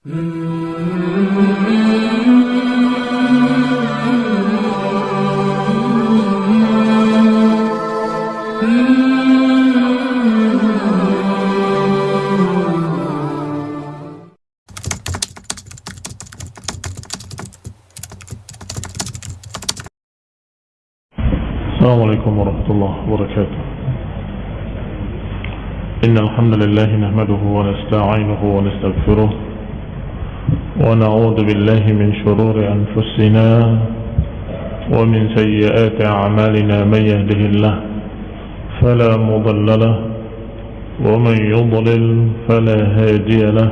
السلام عليكم ورحمة الله وبركاته. إن الحمد لله نحمده ونستعينه ونستغفره ونعوذ بالله من شرور أنفسنا ومن سيئات أعمالنا من يهده الله فلا مضل له ومن يضلل فلا هادي له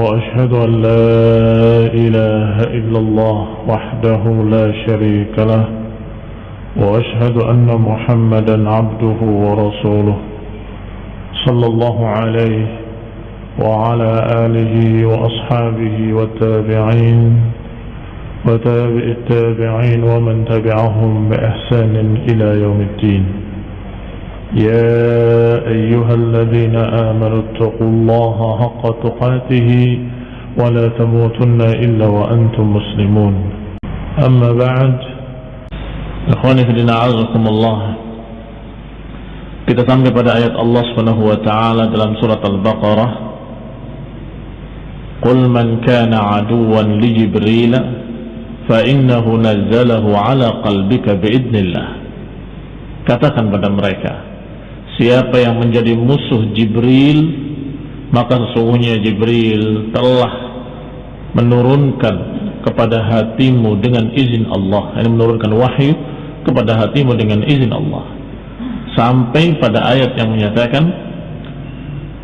وأشهد أن لا إله إلا الله وحده لا شريك له وأشهد أن محمدا عبده ورسوله صلى الله عليه وعلى آله وأصحابه والتابعين وتابع التابعين ومن تبعهم بإحسان إلى يوم الدين يا أيها الذين آمنوا اتقوا الله حق تقاته ولا تموتن إلا وأنتم مسلمون أما بعد Ikhwani fillah azakumullah. Kita sampai pada ayat Allah Subhanahu wa taala dalam surat Al-Baqarah. Man kana aduwan li Jibril fa innahu nazzalahu ala qalbika biidnillah. Katakan pada mereka, siapa yang menjadi musuh Jibril, maka sesungguhnya Jibril telah menurunkan kepada hatimu dengan izin Allah. Ini menurunkan wahyu kepada hatimu dengan izin Allah sampai pada ayat yang menyatakan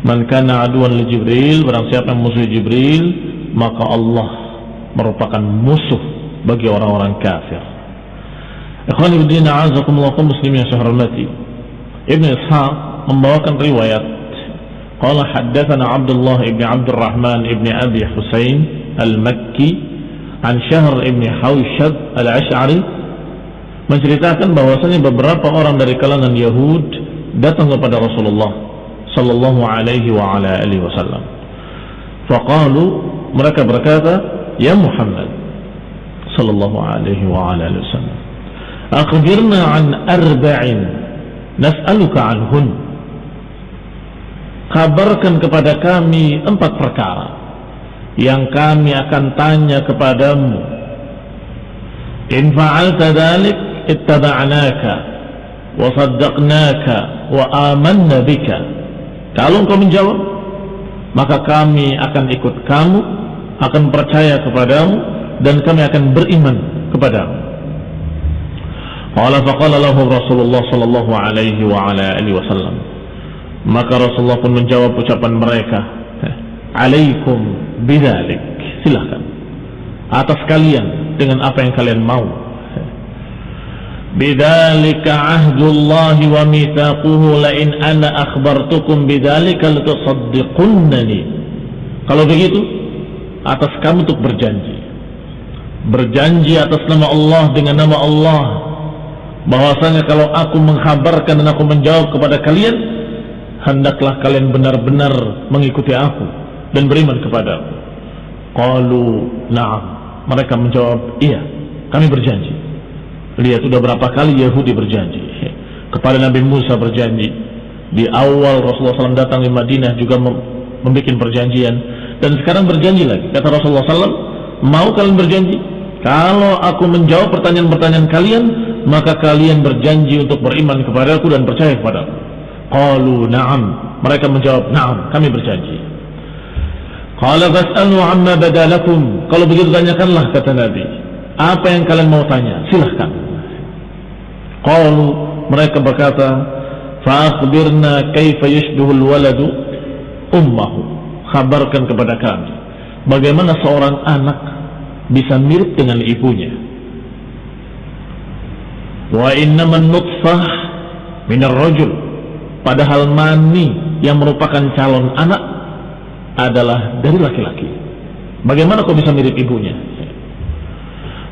man kana aduan li Jibril barang siapa yang musuh Jibril maka Allah merupakan musuh bagi orang-orang kafir. Ikhwan ibn a'azakumullah muslimin yang saya hormati. Ibn Ishaq membawakan riwayat. Qala haddathana Abdullah ibn Abdurrahman ibn Abi Husain al-Makki an Syahr ibn Hawshad al-Ash'ari menceritakan bahwasanya beberapa orang dari kalangan Yahud datang kepada Rasulullah sallallahu alaihi wa ala alihi wasallam. Faqalu mereka berkata, "Ya Muhammad sallallahu alaihi wa ala alihi wasallam, akhbirna an arba'in nas'aluka anhun." Kabarkan kepada kami empat perkara yang kami akan tanya kepadamu. In fa'alta dhalik ittaba'naka wa saddaqnaka wa amanna bika kalau engkau menjawab maka kami akan ikut kamu akan percaya kepadamu dan kami akan beriman kepadamu. Rasulullah sallallahu alaihi wa wasallam. Maka Rasulullah pun menjawab ucapan mereka alaikum bidzalik. Silahkan atas kalian dengan apa yang kalian mau bidzalika ahdullahi wa mithaquhu la in ana akhbartukum bidzalika latusaddiqunnani kalau begitu atas kamu untuk berjanji. Berjanji atas nama Allah dengan nama Allah. Bahwasanya kalau aku menghabarkan dan aku menjawab kepada kalian hendaklah kalian benar-benar mengikuti aku dan beriman kepada aku. Qalu na'am. Mereka menjawab iya kami berjanji. Lihat sudah berapa kali Yahudi berjanji. Kepada Nabi Musa berjanji. Di awal Rasulullah SAW datang di Madinah juga membuat perjanjian. Dan sekarang berjanji lagi. Kata Rasulullah SAW mau kalian berjanji? Kalau aku menjawab pertanyaan-pertanyaan kalian maka kalian berjanji untuk beriman kepada aku dan percaya kepada aku. Qalu na'am. Mereka menjawab na'am kami berjanji. Fas'alu amma kalau begitu tanyakanlah kata Nabi. Apa yang kalian mau tanya? Silahkan Qalu mereka berkata, "Fa'akhbirna kaifa yashbihu al-waladu ummahu." Khabarkan kepada kami bagaimana seorang anak bisa mirip dengan ibunya. Wa innaman nutfah min ar-rajul. Padahal mani yang merupakan calon anak adalah dari laki-laki. Bagaimana kau bisa mirip ibunya?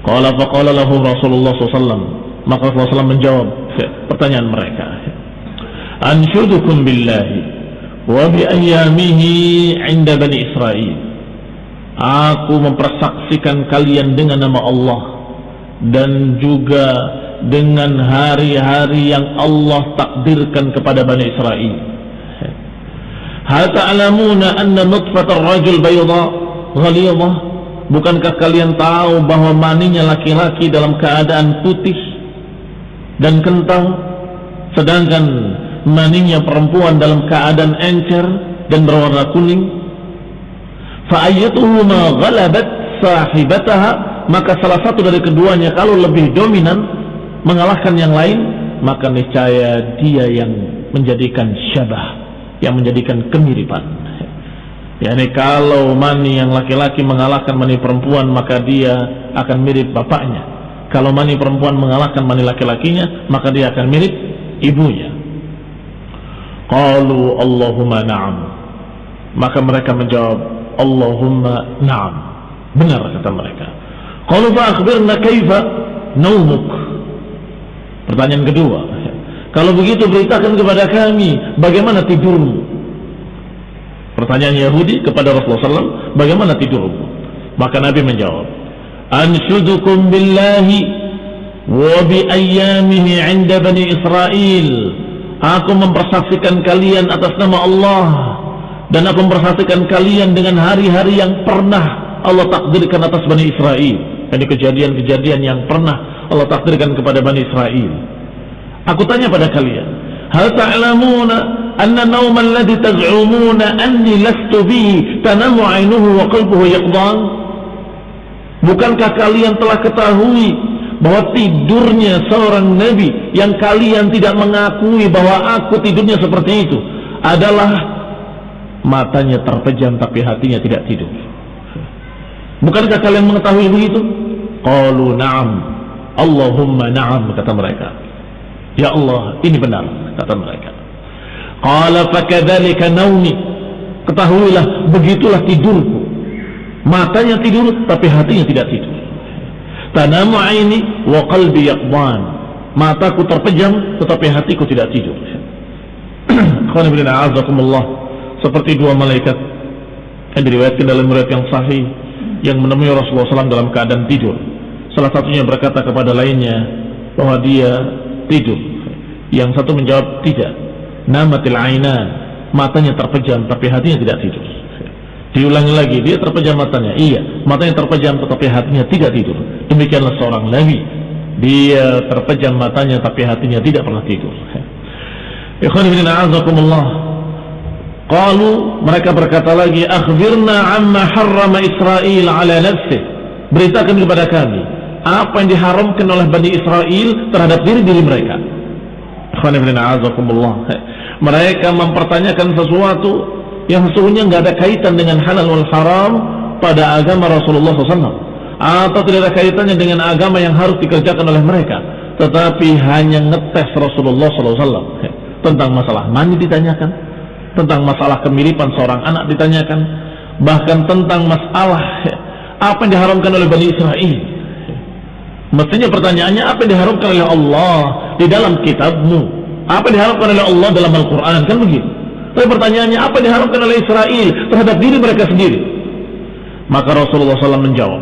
Qala faqala lahu Rasulullah SAW maka Rasulullah SAW menjawab pertanyaan mereka. Anshudukum billahi wa bi ayyamihi 'inda bani Israel aku mempersaksikan kalian dengan nama Allah dan juga dengan hari-hari yang Allah takdirkan kepada Bani Israel. Hal ta'lamuna anna nutfat ar-rajul bayda ghalidha? Bukankah kalian tahu bahwa maninya laki-laki dalam keadaan putih dan kentang sedangkan maninya perempuan dalam keadaan encer dan berwarna kuning? Ghalabat sahibataha maka salah satu dari keduanya kalau lebih dominan mengalahkan yang lain maka niscaya dia yang menjadikan syabah yang menjadikan kemiripan yakni kalau mani yang laki-laki mengalahkan mani perempuan maka dia akan mirip bapaknya kalau mani perempuan mengalahkan mani laki-lakinya maka dia akan mirip ibunya. Qalu Allahumma na'am. Maka mereka menjawab Allahumma na'am. Benar kata mereka. Qalu fa akhbirna kaifa naumuk pertanyaan kedua. Kalau begitu beritakan kepada kami bagaimana tidurmu. Pertanyaan Yahudi kepada Rasulullah SAW, bagaimana tidurmu? Maka Nabi menjawab, Wa bi ayyamihi 'inda bani Israel. Aku mempersaksikan kalian atas nama Allah dan aku mempersaksikan kalian dengan hari-hari yang pernah Allah takdirkan atas Bani Israel. Ini kejadian-kejadian yang pernah Allah takdirkan kepada Bani Israel. Aku tanya pada kalian, hal ta'lamuna nawma alladhi taz'umuna anni lastu bihi tanamu 'ainuhu wa qalbuhu yaqdan? Bukankah kalian telah ketahui bahwa tidurnya seorang nabi yang kalian tidak mengakui bahwa aku tidurnya seperti itu adalah matanya terpejam tapi hatinya tidak tidur. Bukankah kalian mengetahui begitu? Qalu na'am. Allahumma na'am kata mereka. Ya Allah, ini benar, kata mereka. Qala fakadzalika naumi. Ketahuilah, begitulah tidurku. Matanya tidur, tapi hatinya tidak tidur. Tanamu aini wa qalbi yaqban. Mataku terpejam, tetapi hatiku tidak tidur. Seperti dua malaikat yang diriwayatkan dalam riwayat yang sahih yang menemui Rasulullah SAW dalam keadaan tidur. Salah satunya berkata kepada lainnya bahwa dia tidur. Yang satu menjawab tidak. Namatil ainan, matanya terpejam tapi hatinya tidak tidur. Diulangi lagi, dia terpejam matanya. Iya, matanya terpejam tetapi hatinya tidak tidur. Demikianlah seorang nabi. Dia terpejam matanya tapi hatinya tidak pernah tidur. Ikhwan mereka berkata lagi, "Akhbirna amma harrama Israel ala nafsih." Beritakan kepada kami apa yang diharamkan oleh Bani Israel terhadap diri diri mereka. Mereka mempertanyakan sesuatu yang sesungguhnya nggak ada kaitan dengan halal wal haram pada agama Rasulullah SAW atau tidak ada kaitannya dengan agama yang harus dikerjakan oleh mereka. Tetapi hanya ngetes Rasulullah SAW tentang masalah mani ditanyakan. Tentang masalah kemiripan seorang anak ditanyakan. Bahkan tentang masalah apa yang diharamkan oleh Bani Israel. Mestinya pertanyaannya apa yang diharapkan oleh Allah di dalam kitabmu? Apa yang diharapkan oleh Allah dalam Al-Quran? Kan begitu. Tapi pertanyaannya apa yang diharapkan oleh Israel terhadap diri mereka sendiri? Maka Rasulullah SAW menjawab,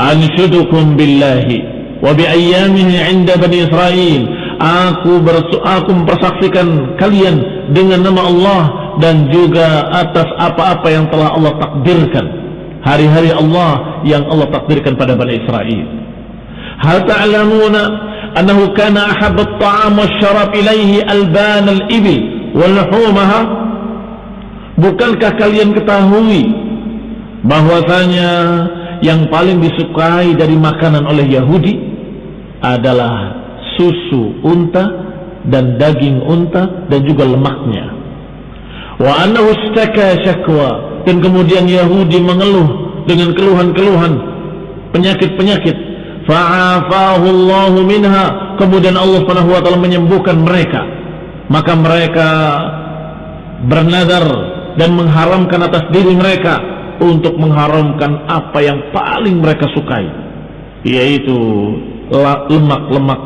Anshudukum billahi wa bi ayyamihi inda Bani Israel. Aku, aku mempersaksikan kalian dengan nama Allah dan juga atas apa-apa yang telah Allah takdirkan hari-hari Allah yang Allah takdirkan pada Bani Israel. Hal ta'lamuna annahu kana ahabba at-ta'am wasyarab ilaihi alban al-ibil wa luhumaha? Bukankah kalian ketahui bahwasanya yang paling disukai dari makanan oleh Yahudi adalah susu unta dan daging unta dan juga lemaknya. Wa annahu syakwa dan kemudian Yahudi mengeluh dengan keluhan-keluhan penyakit-penyakit fa'afahu minha kemudian Allah Subhanahu wa taala menyembuhkan mereka maka mereka bernadar dan mengharamkan atas diri mereka untuk mengharamkan apa yang paling mereka sukai yaitu lemak-lemak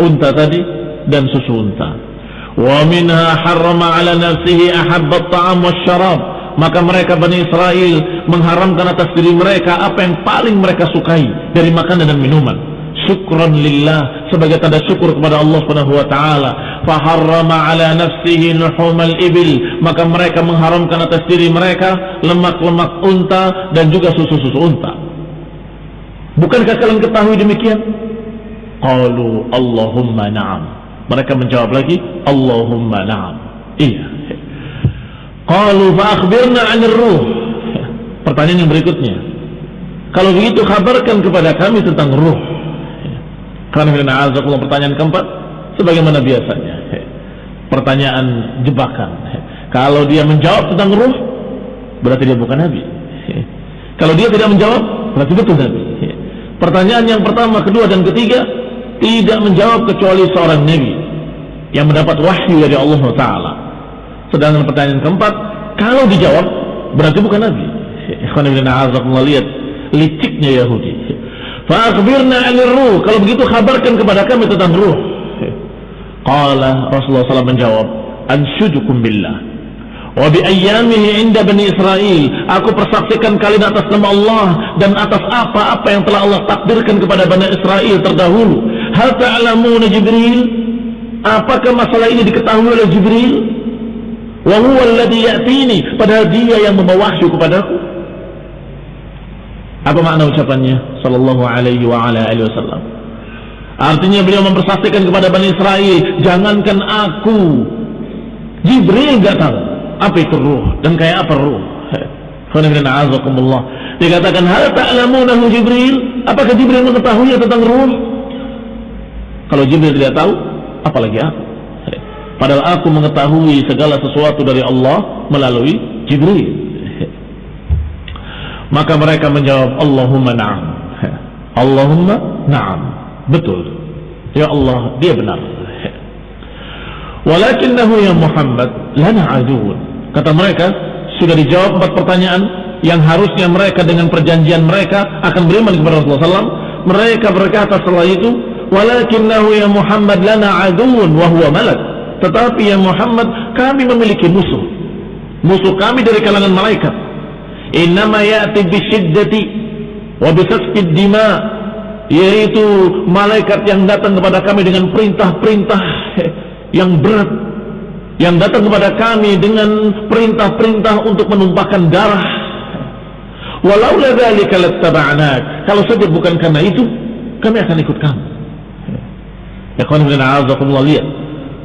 unta tadi dan susu unta Wa minha harrama ala nafsihi ahabbat ta'am syarab. Maka mereka Bani Israel mengharamkan atas diri mereka apa yang paling mereka sukai dari makanan dan minuman. Syukran lillah sebagai tanda syukur kepada Allah Subhanahu wa taala. Faharrama ala nafsihi luhumal ibil. Maka mereka mengharamkan atas diri mereka lemak-lemak unta dan juga susu-susu unta. Bukankah kalian ketahui demikian? Qalu Allahumma na'am. Mereka menjawab lagi, Allahumma na'am. Iya. Qalu fa'akhbirna 'anil ruh. Pertanyaan yang berikutnya. Kalau begitu kabarkan kepada kami tentang ruh. Pertanyaan keempat sebagaimana biasanya. Pertanyaan jebakan. Kalau dia menjawab tentang ruh, berarti dia bukan nabi. Kalau dia tidak menjawab, berarti betul nabi. Pertanyaan yang pertama, kedua, dan ketiga tidak menjawab kecuali seorang nabi yang mendapat wahyu dari Allah Taala. Sedangkan pertanyaan keempat, kalau dijawab berarti bukan nabi. Ikhwan ibn lihat liciknya Yahudi. Fa'akhbirna 'anil ruh. Kalau begitu kabarkan kepada kami tentang ruh. Qala Rasulullah SAW menjawab, "Anshudukum billah." Wa bi inda Bani Israel. Aku persaksikan kalian atas nama Allah dan atas apa-apa yang telah Allah takdirkan kepada Bani Israel terdahulu. Hal ta'lamuna Jibril? Apakah masalah ini diketahui oleh Jibril? Wa huwa alladhi ya'tini, padahal dia yang membawa wahyu kepadaku. Apa makna ucapannya? Sallallahu alaihi wa ala alihi wasallam? Artinya beliau mempersaksikan kepada Bani Israel, jangankan aku, Jibril enggak tahu apa itu ruh dan kayak apa ruh. Dikatakan hal ta'lamunahu Jibril? Apakah Jibril mengetahui tentang ruh? Kalau Jibril tidak tahu apalagi aku? Padahal aku mengetahui segala sesuatu dari Allah melalui Jibril maka mereka menjawab Allahumma na'am Allahumma na'am betul ya Allah dia benar Walakinnahu ya Muhammad lana aduun. Kata mereka, sudah dijawab empat pertanyaan yang harusnya mereka dengan perjanjian mereka akan beriman kepada Rasulullah SAW. Mereka berkata setelah itu, walakinnahu ya Muhammad lana aduun wa huwa malak. Tetapi ya Muhammad, kami memiliki musuh. Musuh kami dari kalangan malaikat. Innama ya'ti bisyiddati wa bisasfid dima yaitu malaikat yang datang kepada kami dengan perintah-perintah yang berat yang datang kepada kami dengan perintah-perintah untuk menumpahkan darah. Walau dzalika lattaba'nak. Kalau saja bukan karena itu, kami akan ikut kamu. Ya a'azakumullah lihat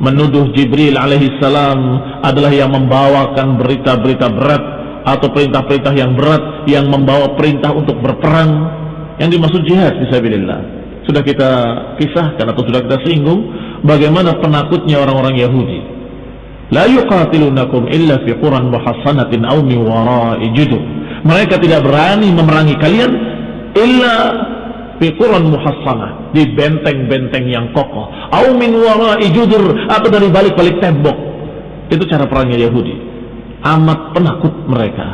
menuduh Jibril alaihi salam adalah yang membawakan berita-berita berat atau perintah-perintah yang berat yang membawa perintah untuk berperang yang dimaksud jihad fisabilillah. Sudah kita kisahkan atau sudah kita singgung bagaimana penakutnya orang-orang Yahudi. La yuqatilunakum illa fi quran muhassanatin aw min wara'i judur. Mereka tidak berani memerangi kalian illa fi quran muhassanah, di benteng-benteng yang kokoh, aw min wara'i judur atau dari balik-balik tembok. Itu cara perangnya Yahudi. Amat penakut mereka.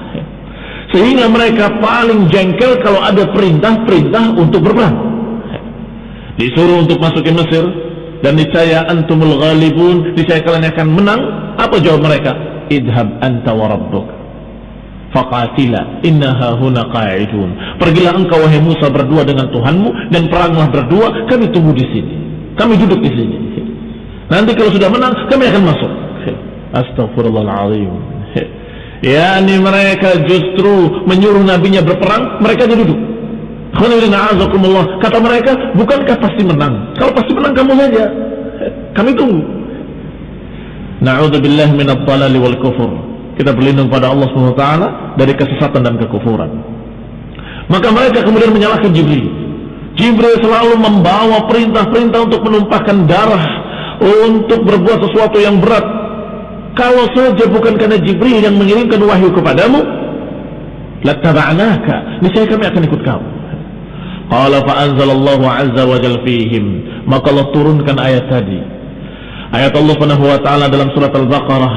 Sehingga mereka paling jengkel kalau ada perintah-perintah untuk berperang. Disuruh untuk masuk ke Mesir, dan niscaya antumul ghalibun niscaya kalian akan menang. Apa jawab mereka? Idhab anta wa rabbuk. Faqatila innaha huna qa'idun. Pergilah engkau wahai Musa berdua dengan Tuhanmu dan peranglah berdua. Kami tunggu di sini. Kami duduk di sini. Nanti kalau sudah menang kami akan masuk. Astagfirullahaladzim yakni mereka justru menyuruh nabinya berperang mereka duduk Kata mereka, bukankah pasti menang? Kalau pasti menang kamu saja. Kami tunggu. Na'udzubillah minat wal kufur. Kita berlindung pada Allah SWT dari kesesatan dan kekufuran. Maka mereka kemudian menyalahkan Jibril. Jibril selalu membawa perintah-perintah untuk menumpahkan darah, untuk berbuat sesuatu yang berat. Kalau saja bukan karena Jibril yang mengirimkan wahyu kepadamu, lattaba'naka, niscaya kami akan ikut kamu. Qala fa anzalallahu azza wa jalla fihim. Maka Allah turunkan ayat tadi. Ayat Allah Subhanahu wa taala dalam surat Al-Baqarah,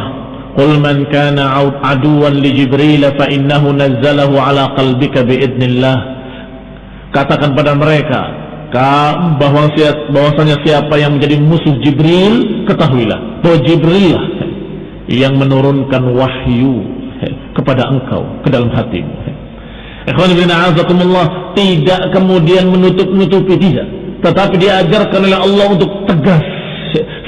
"Qul man kana aduwan li Jibril fa innahu nazzalahu ala qalbika bi idnillah." Katakan pada mereka, bahwasanya siapa yang menjadi musuh Jibril ketahuilah bahwa Jibril yang menurunkan wahyu kepada engkau ke dalam hatimu Ikhwan bin A'azakumullah tidak kemudian menutup-nutupi tidak tetapi diajarkan oleh Allah untuk tegas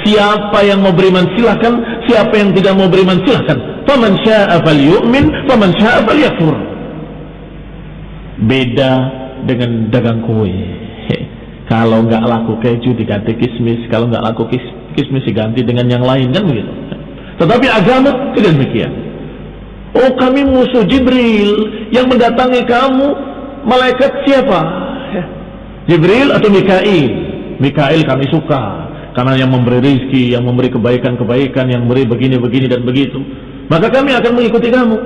siapa yang mau beriman silahkan siapa yang tidak mau beriman silahkan faman sya'a falyu'min faman sya'a falyakfur. Beda dengan dagang kue kalau nggak laku keju diganti kismis, kalau nggak laku kis, kismis diganti dengan yang lain kan begitu. Tetapi agama tidak demikian. Oh kami musuh Jibril yang mendatangi kamu malaikat siapa? Ya. Jibril atau Mikail? Mikail kami suka karena yang memberi rizki, yang memberi kebaikan-kebaikan, yang memberi begini-begini dan begitu. Maka kami akan mengikuti kamu.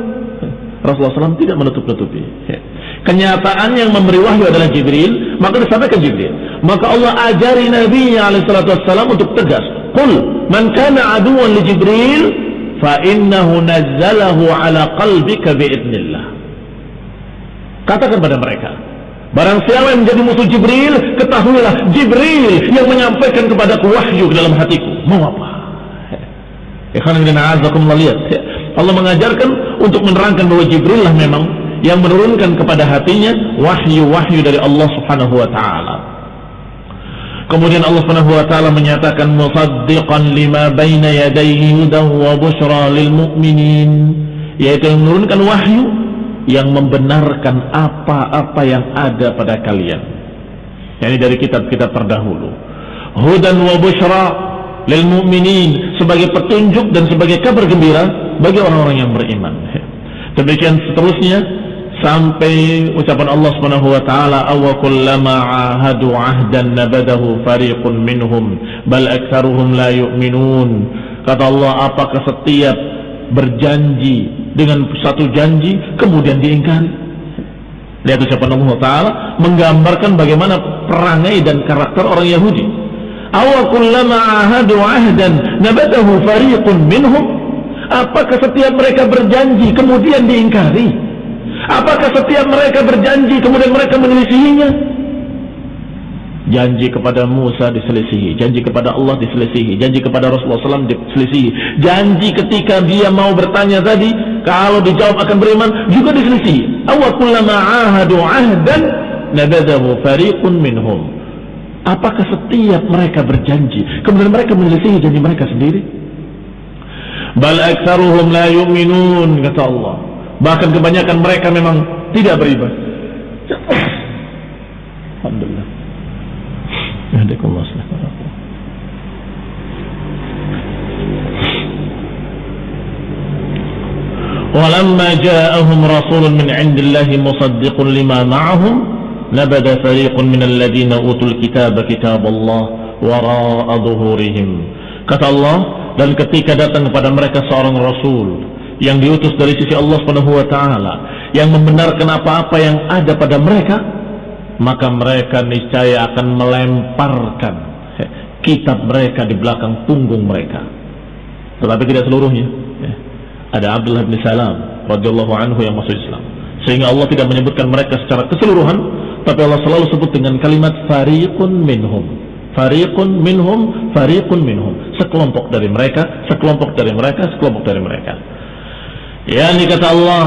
Rasulullah SAW tidak menutup-nutupi. Ya. Kenyataan yang memberi wahyu adalah Jibril, maka disampaikan Jibril. Maka Allah ajari Nabi Alaihissalam untuk tegas. Qul man kana aduan li Jibril fa innahu nazzalahu ala qalbika biidnillah. Katakan pada mereka, barang siapa yang menjadi musuh Jibril, ketahuilah Jibril yang menyampaikan kepadaku wahyu ke dalam hatiku. Mau apa? Ikhwan. Allah mengajarkan untuk menerangkan bahwa Jibril lah memang yang menurunkan kepada hatinya wahyu-wahyu dari Allah Subhanahu wa taala. Kemudian Allah Subhanahu wa taala menyatakan musaddiqan lima baina yadayhi hudan wa busyra lil mu'minin yaitu yang menurunkan wahyu yang membenarkan apa-apa yang ada pada kalian. Yani dari kitab-kitab terdahulu. Hudan wa busyra lil mu'minin sebagai petunjuk dan sebagai kabar gembira bagi orang-orang yang beriman. Demikian seterusnya sampai ucapan Allah Subhanahu wa taala aw kullama ahadu ahdan nabadahu fariqun minhum bal aktsaruhum la yu'minun. Kata Allah apakah setiap berjanji dengan satu janji kemudian diingkari? Lihat ucapan Allah taala menggambarkan bagaimana perangai dan karakter orang Yahudi. Aw kullama ahadu ahdan nabadahu fariqun minhum. Apakah setiap mereka berjanji kemudian diingkari Apakah setiap mereka berjanji kemudian mereka menyelisihinya? Janji kepada Musa diselisihi, janji kepada Allah diselisihi, janji kepada Rasulullah SAW diselisihi, janji ketika dia mau bertanya tadi, kalau dijawab akan beriman juga diselisihi. Awal kullama ahadu ahdan nabadahu fariqun minhum. Apakah setiap mereka berjanji kemudian mereka menyelisihi janji mereka sendiri? Bal aktsaruhum la yu'minun kata Allah Bahkan kebanyakan mereka memang tidak beribadah. Alhamdulillah. Yahdikullah ولما جاءهم رسول من عند الله مصدق لما معهم نبذ فريق من الذين أوتوا الكتاب كتاب الله وراء ظهورهم kata Allah dan ketika datang kepada mereka seorang rasul yang diutus dari sisi Allah Subhanahu wa taala yang membenarkan apa-apa yang ada pada mereka maka mereka niscaya akan melemparkan kitab mereka di belakang punggung mereka. Tetapi tidak seluruhnya ada Abdullah bin Salam radhiyallahu anhu yang masuk Islam. Sehingga Allah tidak menyebutkan mereka secara keseluruhan tapi Allah selalu sebut dengan kalimat fariqun minhum. Fariqun minhum fariqun minhum. Sekelompok dari mereka sekelompok dari mereka sekelompok dari mereka Ya ini kata Allah,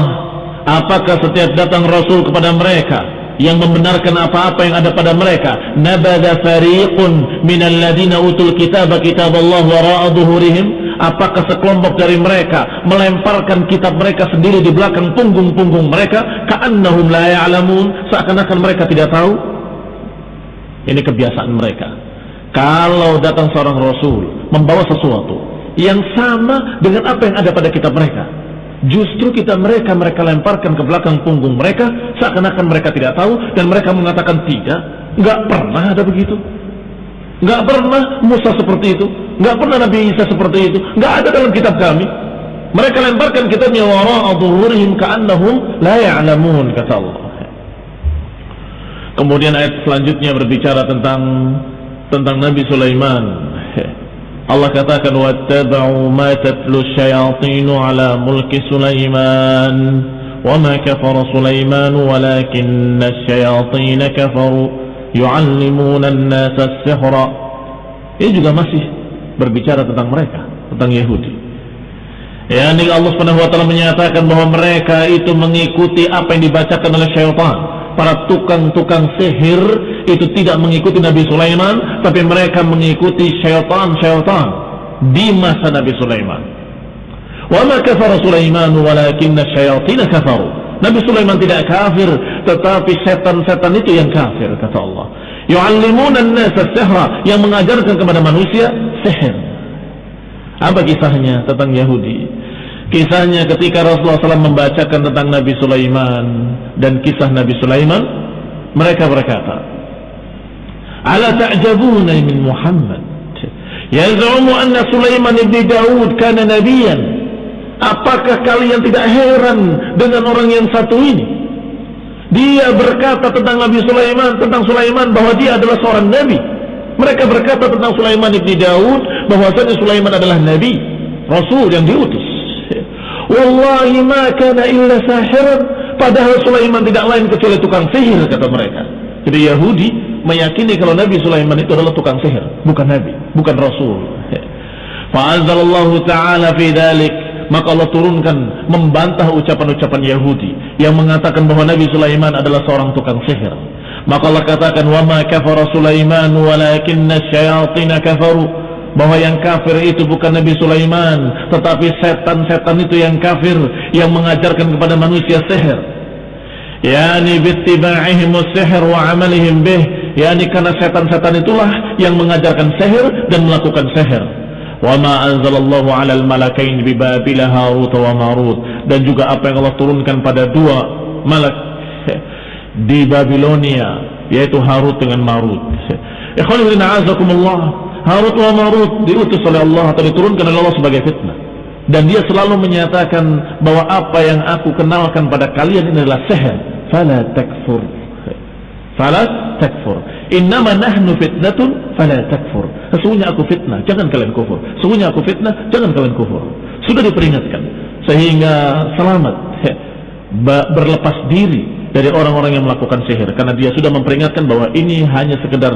apakah setiap datang Rasul kepada mereka yang membenarkan apa-apa yang ada pada mereka, nabada fariqun minal ladina utul kitab kitab Allah wara'a apakah sekelompok dari mereka melemparkan kitab mereka sendiri di belakang punggung-punggung mereka, ka'annahum la ya'lamun, seakan-akan mereka tidak tahu? Ini kebiasaan mereka. Kalau datang seorang Rasul membawa sesuatu yang sama dengan apa yang ada pada kitab mereka, Justru kita mereka mereka lemparkan ke belakang punggung mereka seakan-akan mereka tidak tahu dan mereka mengatakan tidak, nggak pernah ada begitu. Nggak pernah Musa seperti itu, nggak pernah Nabi Isa seperti itu, nggak ada dalam kitab kami. Mereka lemparkan kitabnya wara'a dhuhurihim ka'annahum la ya'lamun kata Allah. Kemudian ayat selanjutnya berbicara tentang tentang Nabi Sulaiman Allah katakan wattaba'u ma tatlu syayatinu ala mulki Sulaiman wa ma kafara Sulaiman walakinna syayatin kafaru yu'allimuna an-nasa as-sihra. Ini juga masih berbicara tentang mereka tentang Yahudi. Ya, ini Allah Subhanahu wa taala menyatakan bahwa mereka itu mengikuti apa yang dibacakan oleh syaitan, para tukang-tukang sihir itu tidak mengikuti Nabi Sulaiman, tapi mereka mengikuti syaitan-syaitan di masa Nabi Sulaiman. Wa kafara Sulaiman walakinna syayatin kafaru. Nabi Sulaiman tidak kafir, tetapi setan-setan itu yang kafir, kata Allah. Yu'allimuna an-nasa sihra, yang mengajarkan kepada manusia sihir. Apa kisahnya tentang Yahudi? Kisahnya ketika Rasulullah SAW membacakan tentang Nabi Sulaiman dan kisah Nabi Sulaiman, mereka berkata, "Ala ta'jabuna min Muhammad? Yaz'umu anna Sulaiman ibn Daud kana nabiyan." Apakah kalian tidak heran dengan orang yang satu ini? Dia berkata tentang Nabi Sulaiman, tentang Sulaiman bahwa dia adalah seorang nabi. Mereka berkata tentang Sulaiman ibni Daud bahwasanya Sulaiman adalah nabi, rasul yang diutus. Wallahi ma kana illa sahiran. Padahal Sulaiman tidak lain kecuali tukang sihir kata mereka. Jadi Yahudi meyakini kalau Nabi Sulaiman itu adalah tukang sihir, bukan nabi, bukan rasul. Fa'azzalallahu ta'ala fi dzalik maka Allah turunkan membantah ucapan-ucapan Yahudi yang mengatakan bahwa Nabi Sulaiman adalah seorang tukang sihir. Maka Allah katakan wa ma kafara Sulaiman walakinna syayatin kafaru bahwa yang kafir itu bukan Nabi Sulaiman tetapi setan-setan itu yang kafir yang mengajarkan kepada manusia sihir yani bittiba'ihim sihir wa amalihim bih yakni karena setan-setan itulah yang mengajarkan seher dan melakukan seher. Wa ma anzalallahu 'alal malakain bi babil harut wa marut. Dan juga apa yang Allah turunkan pada dua malak di Babilonia yaitu Harut dengan Marut. Ikhwan ibn a'azakumullah. Harut wa Marut diutus oleh Allah atau diturunkan oleh Allah sebagai fitnah. Dan dia selalu menyatakan bahwa apa yang aku kenalkan pada kalian ini adalah seher. Fala takfur fala takfur innama nahnu fitnatun fala takfur Sesungguhnya aku fitnah, jangan kalian kufur. Sesungguhnya aku fitnah, jangan kalian kufur. Sudah diperingatkan sehingga selamat berlepas diri dari orang-orang yang melakukan sihir karena dia sudah memperingatkan bahwa ini hanya sekedar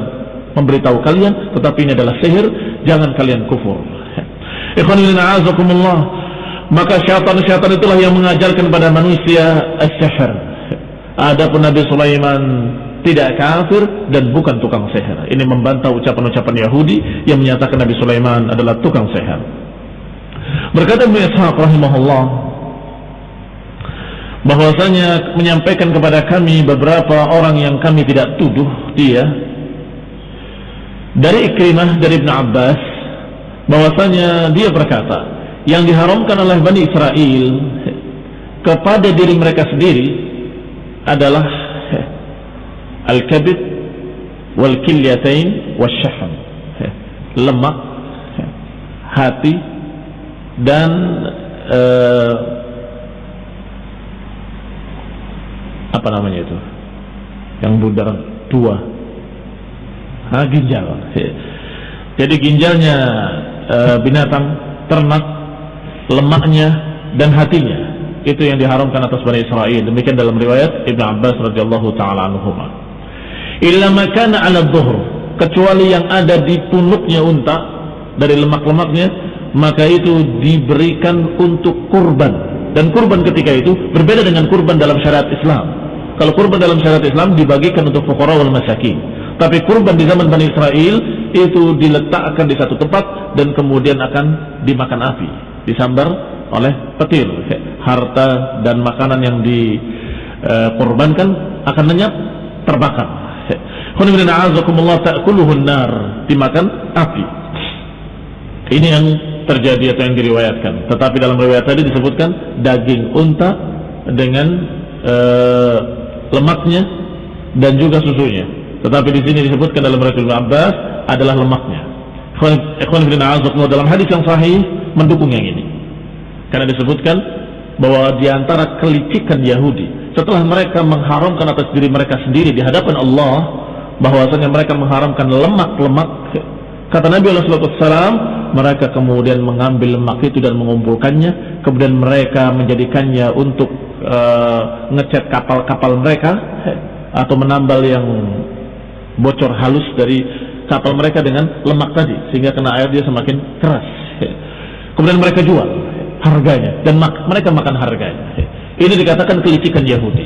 memberitahu kalian tetapi ini adalah sihir, jangan kalian kufur. A'azakumullah. Maka syaitan-syaitan itulah yang mengajarkan pada manusia as-sihir. Adapun Nabi Sulaiman tidak kafir dan bukan tukang seher. Ini membantah ucapan-ucapan Yahudi yang menyatakan Nabi Sulaiman adalah tukang seher. Berkata Ibnu Ishaq rahimahullah bahwasanya menyampaikan kepada kami beberapa orang yang kami tidak tuduh dia dari Ikrimah dari Ibn Abbas bahwasanya dia berkata yang diharamkan oleh Bani Israel kepada diri mereka sendiri adalah al-kabid wal kilyatain wasyahm lemak hati dan uh, apa namanya itu? Yang budar dua ha, ginjal. Jadi ginjalnya uh, binatang ternak lemaknya dan hatinya. Itu yang diharamkan atas Bani Israel. Demikian dalam riwayat Ibn Abbas radhiyallahu taala anhumah illa makana ala dhuhr. Kecuali yang ada di punuknya unta dari lemak-lemaknya maka itu diberikan untuk kurban. Dan kurban ketika itu berbeda dengan kurban dalam syariat Islam. Kalau kurban dalam syariat Islam dibagikan untuk fuqara wal masakin. Tapi kurban di zaman Bani Israel itu diletakkan di satu tempat dan kemudian akan dimakan api disambar oleh petir. Harta dan makanan yang dikorbankan akan lenyap terbakar dimakan api. Ini yang terjadi atau yang diriwayatkan. Tetapi dalam riwayat tadi disebutkan daging unta dengan uh, lemaknya dan juga susunya. Tetapi di sini disebutkan dalam riwayat Abbas adalah lemaknya. Dalam hadis yang sahih mendukung yang ini. Karena disebutkan bahwa di antara kelicikan Yahudi setelah mereka mengharamkan atas diri mereka sendiri di hadapan Allah bahwasanya mereka mengharamkan lemak-lemak kata Nabi SAW mereka kemudian mengambil lemak itu dan mengumpulkannya kemudian mereka menjadikannya untuk uh, ngecat kapal-kapal mereka atau menambal yang bocor halus dari kapal mereka dengan lemak tadi sehingga kena air dia semakin keras. Kemudian mereka jual harganya dan mereka makan harganya. Ini dikatakan kelicikan Yahudi.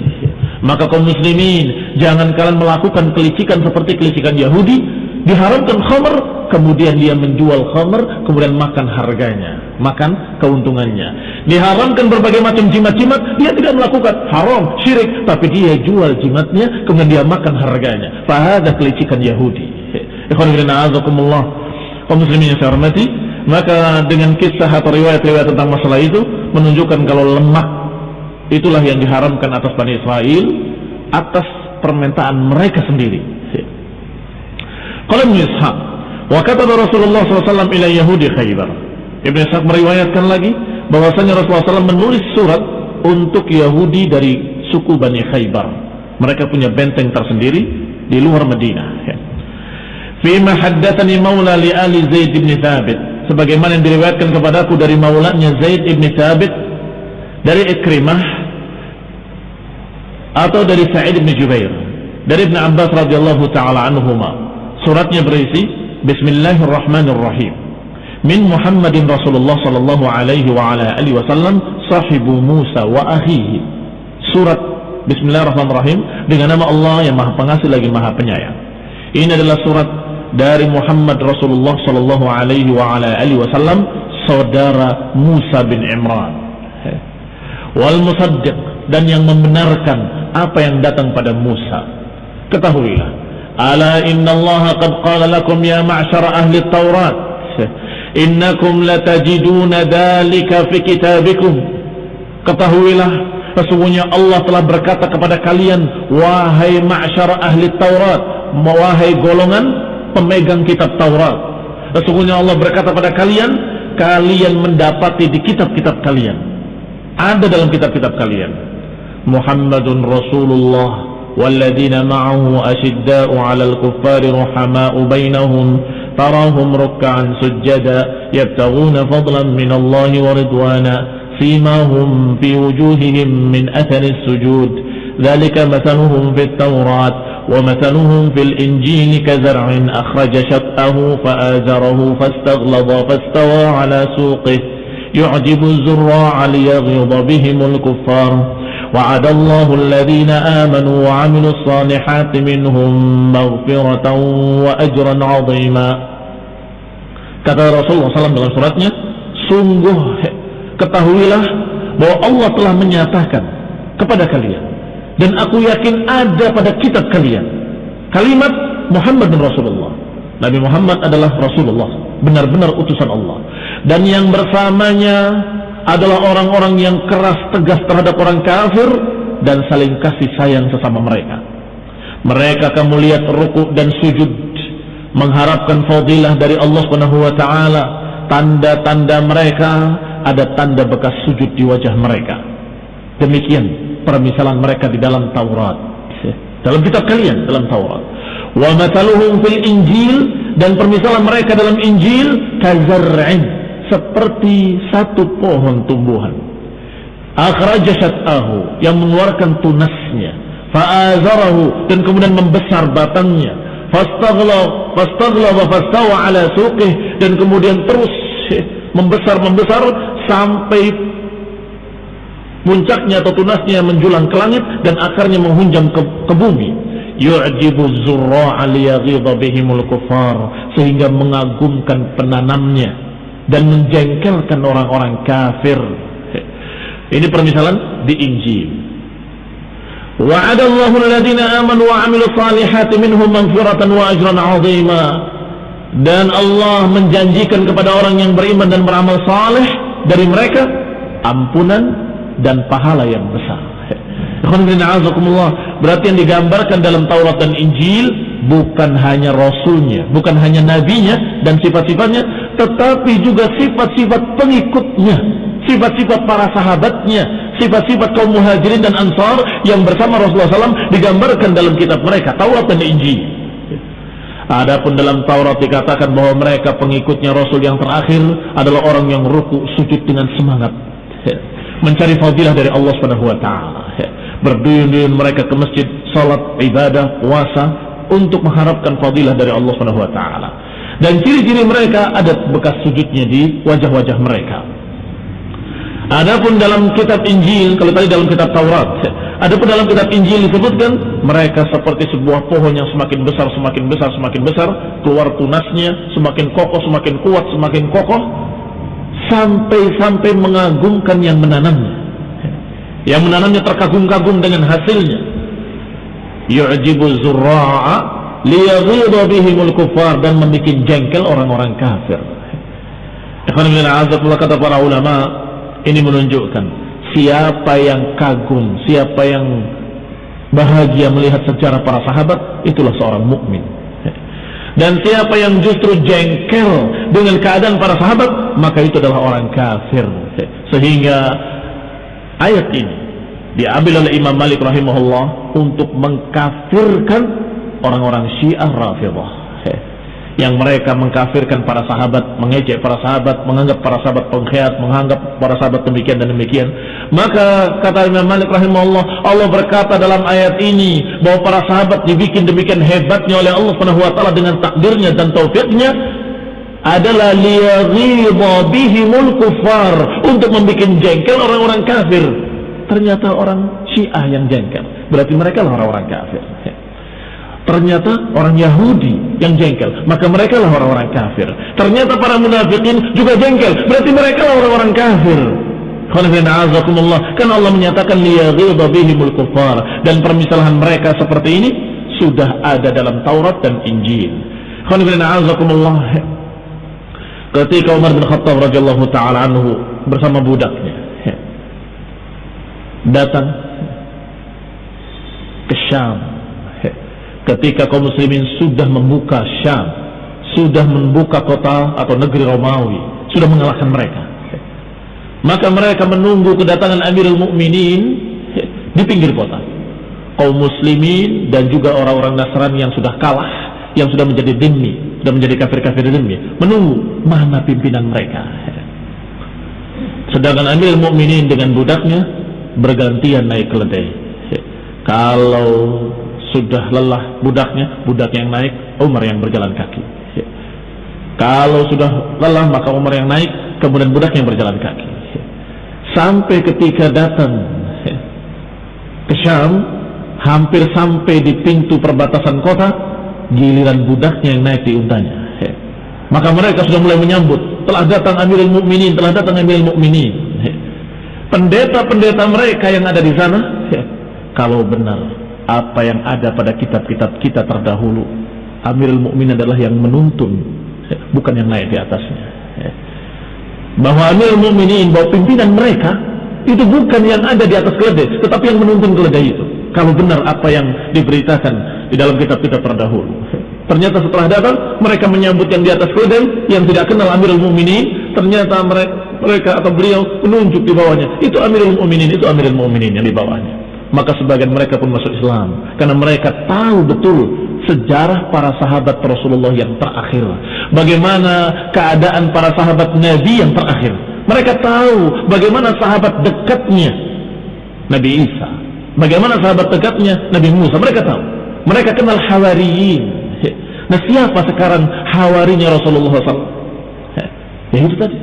Maka kaum muslimin jangan kalian melakukan kelicikan seperti kelicikan Yahudi. Diharamkan khamr kemudian dia menjual khamr kemudian makan harganya makan keuntungannya. Diharamkan berbagai macam jimat-jimat dia tidak melakukan. Haram syirik tapi dia jual jimatnya kemudian dia makan harganya. Fahada kelicikan Yahudi. Kaum muslimin yang saya hormati maka dengan kisah atau riwayat-riwayat tentang masalah itu menunjukkan kalau lemak itulah yang diharamkan atas Bani Israel atas permintaan mereka sendiri Qala Ibn Ishaq, wa kataba Rasulullah SAW ila Yahudi Khaybar. Ibn Ishaq meriwayatkan lagi bahwasanya Rasulullah SAW menulis surat untuk Yahudi dari suku Bani Khaybar. Mereka punya benteng tersendiri di luar Madinah. Ya. Fima haddathani maula li ali Zaid ibn Thabit. Sebagaimana yang diriwayatkan kepadaku dari maulanya Zaid ibn Thabit dari Ikrimah atau dari Sa'id ibn Jubair dari Ibn Abbas radhiyallahu taala anhuma Suratnya berisi Bismillahirrahmanirrahim. Min Muhammadin Rasulullah sallallahu alaihi wa ala alihi wasallam sahibu Musa wa akhihi. Surat Bismillahirrahmanirrahim dengan nama Allah yang Maha Pengasih lagi Maha Penyayang. Ini adalah surat dari Muhammad Rasulullah sallallahu alaihi wa ala alihi wasallam saudara Musa bin Imran. Wal musaddiq dan yang membenarkan apa yang datang pada Musa. Ketahuilah, ala innallaha qad qala lakum ya ma'syara ahli Taurat, innakum latajiduna dalika fi kitabikum. Ketahuilah, sesungguhnya Allah telah berkata kepada kalian, wahai ma'syara ahli Taurat, wahai golongan pemegang kitab Taurat. Sesungguhnya Allah berkata pada kalian, kalian mendapati di kitab-kitab kalian. Ada dalam kitab-kitab kalian. Muhammadun Rasulullah والذين معه أشداء على الكفار رحماء بينهم تراهم ركعا سجدا يبتغون فضلا من الله ورضوانا فيما في وجوههم من أثر السجود. ذلك مثلهم في التوراة ومثلهم في الإنجيل كزرع أخرج شطأه فآزره فاستغلظ فاستوى على سوقه. يعجب الزراع ليغيظ بهم الكفار. وعد الله الذين آمنوا وعملوا الصالحات منهم مغفرة وأجرا عظيما kata Rasulullah SAW dalam suratnya sungguh ketahuilah bahwa Allah telah menyatakan kepada kalian dan aku yakin ada pada kitab kalian kalimat Muhammad dan Rasulullah Nabi Muhammad adalah Rasulullah benar-benar utusan Allah dan yang bersamanya adalah orang-orang yang keras tegas terhadap orang kafir dan saling kasih sayang sesama mereka. Mereka kamu lihat ruku dan sujud mengharapkan fadilah dari Allah Subhanahu wa taala. Tanda-tanda mereka ada tanda bekas sujud di wajah mereka. Demikian permisalan mereka di dalam Taurat. Dalam kitab kalian dalam Taurat. Wa mathaluhum fil Injil dan permisalan mereka dalam Injil kazar'in seperti satu pohon tumbuhan. Akhraja syat'ahu yang mengeluarkan tunasnya. Fa'azarahu dan kemudian membesar batangnya. Fastaghla fastaghla wa ala suqih dan kemudian terus membesar membesar sampai puncaknya atau tunasnya menjulang ke langit dan akarnya menghunjam ke, ke bumi. Yu'jibu zurra'a liyaghidha bihimul kufar sehingga mengagumkan penanamnya dan menjengkelkan orang-orang kafir. Ini permisalan di Injil. Alladhina amanu wa 'amilu salihati minhum maghfiratan wa ajran 'azima. Dan Allah menjanjikan kepada orang yang beriman dan beramal saleh dari mereka ampunan dan pahala yang besar. Berarti yang digambarkan dalam Taurat dan Injil bukan hanya rasulnya, bukan hanya nabinya dan sifat-sifatnya, tetapi juga sifat-sifat pengikutnya, sifat-sifat para sahabatnya, sifat-sifat kaum muhajirin dan ansar yang bersama Rasulullah SAW digambarkan dalam kitab mereka, Taurat dan Injil. Adapun dalam Taurat dikatakan bahwa mereka pengikutnya Rasul yang terakhir adalah orang yang ruku sujud dengan semangat mencari fadilah dari Allah Subhanahu wa taala. Berduyun-duyun mereka ke masjid, salat, ibadah, puasa, untuk mengharapkan fadilah dari Allah Subhanahu wa taala. Dan ciri-ciri mereka ada bekas sujudnya di wajah-wajah mereka. Adapun dalam kitab Injil, kalau tadi dalam kitab Taurat, adapun dalam kitab Injil disebutkan mereka seperti sebuah pohon yang semakin besar, semakin besar, semakin besar, keluar tunasnya, semakin kokoh, semakin kuat, semakin kokoh, sampai-sampai mengagumkan yang menanamnya. Yang menanamnya terkagum-kagum dengan hasilnya. Yu'jibu zurra'a liyaghidha bihimul kufar dan membuat jengkel orang-orang kafir. Ikhwan bin kata para ulama, ini menunjukkan siapa yang kagum, siapa yang bahagia melihat sejarah para sahabat, itulah seorang mukmin. Dan siapa yang justru jengkel dengan keadaan para sahabat, maka itu adalah orang kafir. Sehingga ayat ini diambil oleh Imam Malik rahimahullah untuk mengkafirkan orang-orang Syiah Rafidah yang mereka mengkafirkan para sahabat, mengejek para sahabat, menganggap para sahabat pengkhianat, menganggap para sahabat demikian dan demikian. Maka kata Imam Malik rahimahullah, Allah berkata dalam ayat ini bahwa para sahabat dibikin demikian hebatnya oleh Allah Subhanahu wa taala dengan takdirnya dan taufiknya adalah liyaghidha bihimul kufar untuk membuat jengkel orang-orang kafir. Ternyata orang Syiah yang jengkel. Berarti mereka orang-orang kafir ternyata orang Yahudi yang jengkel. Maka mereka lah orang-orang kafir. Ternyata para munafikin juga jengkel. Berarti mereka lah orang-orang kafir. Kan Allah menyatakan dan permisalan mereka seperti ini sudah ada dalam Taurat dan Injil. Ketika Umar bin Khattab radhiyallahu taala anhu bersama budaknya datang ke Syam ketika kaum muslimin sudah membuka Syam, sudah membuka kota atau negeri Romawi, sudah mengalahkan mereka. Maka mereka menunggu kedatangan Amirul Mukminin di pinggir kota. Kaum muslimin dan juga orang-orang Nasrani yang sudah kalah, yang sudah menjadi demi, sudah menjadi kafir-kafir demi, menunggu mana pimpinan mereka. Sedangkan Amirul Mukminin dengan budaknya bergantian naik keledai. Kalau sudah lelah budaknya, budak yang naik, Umar yang berjalan kaki. Ya. Kalau sudah lelah maka Umar yang naik, kemudian budak yang berjalan kaki. Ya. Sampai ketika datang ya, ke Syam, hampir sampai di pintu perbatasan kota, giliran budaknya yang naik di untanya. Ya. Maka mereka sudah mulai menyambut, telah datang Amirul Mukminin, telah datang Amirul Mukminin. Ya. Pendeta-pendeta mereka yang ada di sana, ya, kalau benar apa yang ada pada kitab-kitab kita terdahulu. Amirul Mukminin adalah yang menuntun bukan yang naik di atasnya bahwa Amirul Mukminin bahwa pimpinan mereka itu bukan yang ada di atas keledai tetapi yang menuntun keledai itu. Kalau benar apa yang diberitakan di dalam kitab-kitab terdahulu. Ternyata setelah datang mereka menyambut yang di atas keledai yang tidak kenal Amirul Mukminin ternyata mereka, mereka atau beliau menunjuk di bawahnya. Itu Amirul Mukminin itu Amirul Mukminin yang di bawahnya maka sebagian mereka pun masuk Islam. Karena mereka tahu betul sejarah para sahabat Rasulullah yang terakhir. Bagaimana keadaan para sahabat Nabi yang terakhir. Mereka tahu bagaimana sahabat dekatnya Nabi Isa. Bagaimana sahabat dekatnya Nabi Musa. Mereka tahu. Mereka kenal hawariyin. Nah siapa sekarang hawarinya Rasulullah SAW? Ya itu tadi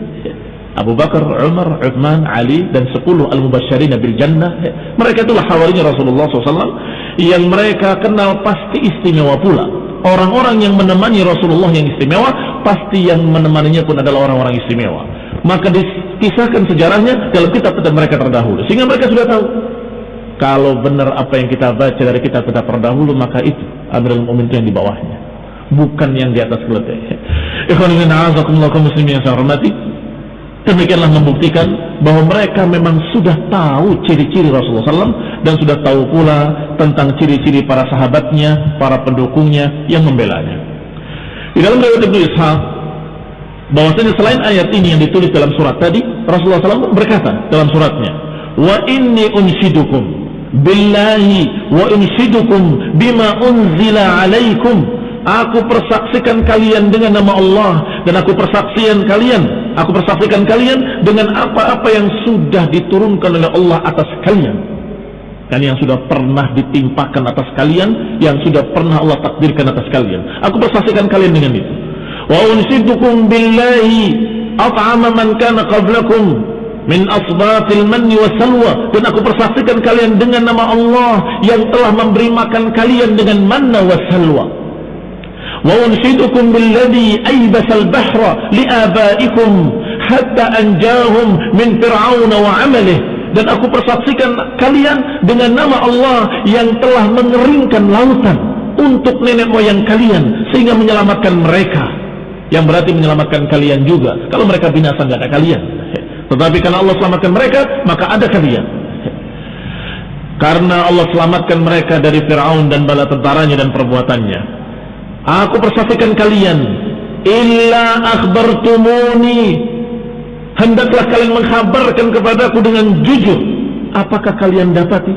Abu Bakar, Umar, Uthman, Ali dan 10 al-mubasyirin bil jannah. Mereka itulah hawarinya Rasulullah SAW yang mereka kenal pasti istimewa pula. Orang-orang yang menemani Rasulullah yang istimewa pasti yang menemaninya pun adalah orang-orang istimewa. Maka dikisahkan sejarahnya dalam kitab-kitab mereka terdahulu sehingga mereka sudah tahu kalau benar apa yang kita baca dari kitab-kitab terdahulu maka itu Amirul Mukminin yang di bawahnya bukan yang di atas keledai. Ikhwan muslimin yang saya hormati, Demikianlah membuktikan bahwa mereka memang sudah tahu ciri-ciri Rasulullah SAW dan sudah tahu pula tentang ciri-ciri para sahabatnya, para pendukungnya yang membelanya. Di dalam riwayat Ibnu Ishaq, bahwasanya selain ayat ini yang ditulis dalam surat tadi, Rasulullah SAW berkata dalam suratnya, Wa inni unshidukum billahi wa unshidukum bima unzila alaikum. Aku persaksikan kalian dengan nama Allah dan aku persaksian kalian Aku persaksikan kalian dengan apa-apa yang sudah diturunkan oleh Allah atas kalian. kan yang sudah pernah ditimpakan atas kalian yang sudah pernah Allah takdirkan atas kalian. Aku bersaksikan kalian dengan itu. Wa unsidukum billahi at'ama man kana qablakum min asbatil manni salwa. Dan aku persaksikan kalian dengan nama Allah yang telah memberi makan kalian dengan manna salwa wa unsidukum billadhi aybasal bahra liabaikum hatta anjahum min fir'aun wa amalih dan aku persaksikan kalian dengan nama Allah yang telah mengeringkan lautan untuk nenek moyang kalian sehingga menyelamatkan mereka. Yang berarti menyelamatkan kalian juga. Kalau mereka binasa nggak ada kalian. Tetapi karena Allah selamatkan mereka maka ada kalian. Karena Allah selamatkan mereka dari Fir'aun dan bala tentaranya dan perbuatannya aku persaksikan kalian. Illa akhbartumuni. Hendaklah kalian menghabarkan kepadaku dengan jujur. Apakah kalian dapati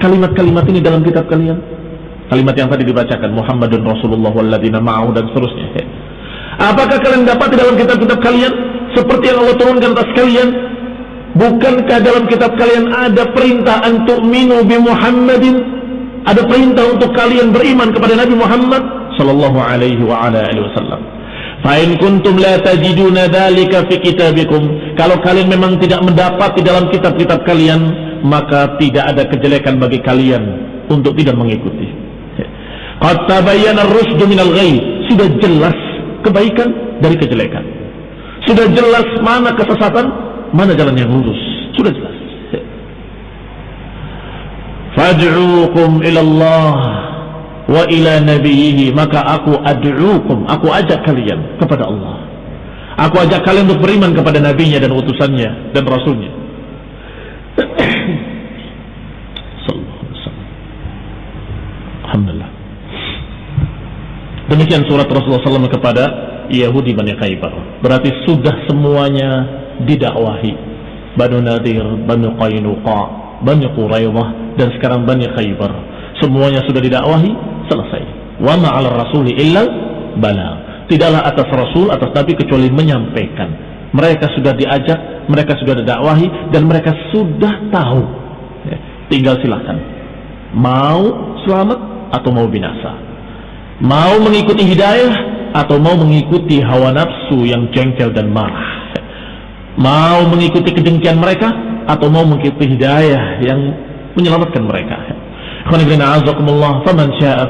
kalimat-kalimat ini dalam kitab kalian? Kalimat yang tadi dibacakan Muhammadun Rasulullah walladina ma'ahu dan seterusnya. Apakah kalian dapati dalam kitab-kitab kalian? Seperti yang Allah turunkan atas kalian? Bukankah dalam kitab kalian ada perintah untuk minu bi Muhammadin? Ada perintah untuk kalian beriman kepada Nabi Muhammad sallallahu alaihi wa ala alihi wasallam Fa'in kuntum la tajiduna dhalika fi kitabikum. Kalau kalian memang tidak mendapat di dalam kitab-kitab kalian, maka tidak ada kejelekan bagi kalian untuk tidak mengikuti. Qad tabayyana ar-rusdu minal ghayy. Sudah jelas kebaikan dari kejelekan. Sudah jelas mana kesesatan, mana jalan yang lurus. Sudah jelas. Fad'ukum ila Allah wa ila nabiyhi maka aku ad'ukum aku ajak kalian kepada Allah. Aku ajak kalian untuk beriman kepada nabinya dan utusannya dan rasulnya. Alhamdulillah. Demikian surat Rasulullah SAW kepada Yahudi Bani Khaybar. Berarti sudah semuanya didakwahi. Banu Nadir, Banu Qaynuqa Bani Quraidah dan sekarang Bani Khaybar. Semuanya sudah didakwahi selesai. Wa ma'al rasuli illa bala. Tidaklah atas rasul atas nabi kecuali menyampaikan. Mereka sudah diajak, mereka sudah didakwahi dan mereka sudah tahu. Ya, tinggal silahkan. Mau selamat atau mau binasa. Mau mengikuti hidayah atau mau mengikuti hawa nafsu yang jengkel dan marah. Mau mengikuti kedengkian mereka atau mau mengikuti hidayah yang menyelamatkan mereka. Faman syaa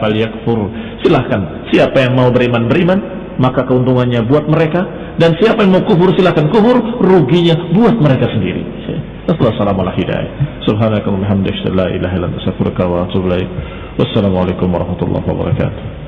syaa. Silahkan, siapa yang mau beriman beriman, maka keuntungannya buat mereka dan siapa yang mau kufur silahkan kufur, ruginya buat mereka sendiri. Assalamualaikum. Wassalamualaikum warahmatullahi wabarakatuh.